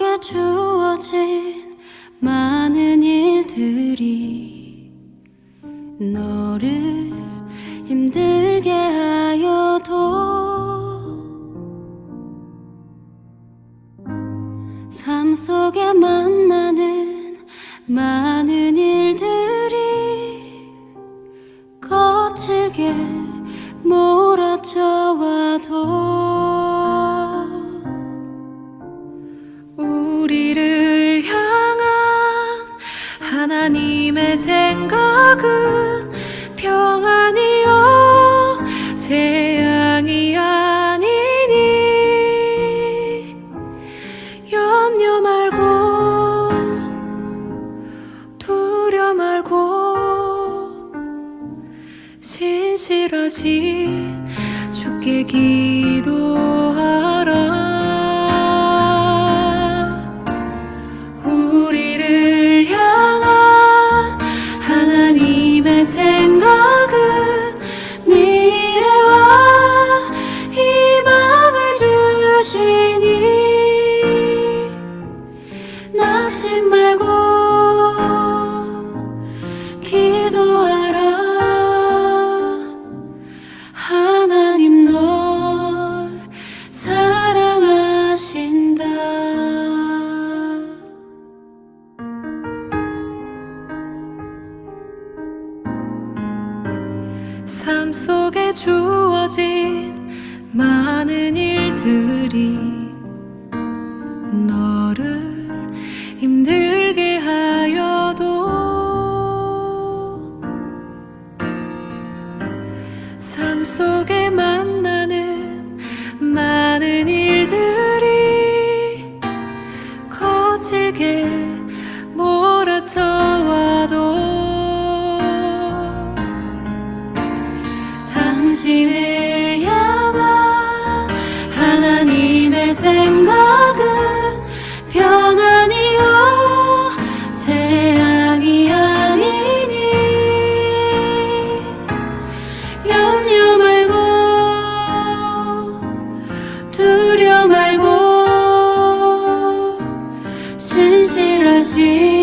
속에 주어진 많은 일들이 너를 힘들게 하여도 삶 속에 만나는 많은 일들이 거칠게 몰아쳐와도 하나님의 생각은 평안이요 재앙이 아니니. 염려 말고 두려 말고 신실하신 주께 기도 낙심 말고 기도하라. 하나님 널 사랑하신다. 삶 속에 주어진 많은 일들이 삶 속에 만나는 많은 일들이 거칠게 몰아쳐와도 당신을 향한 하나님의 생각 신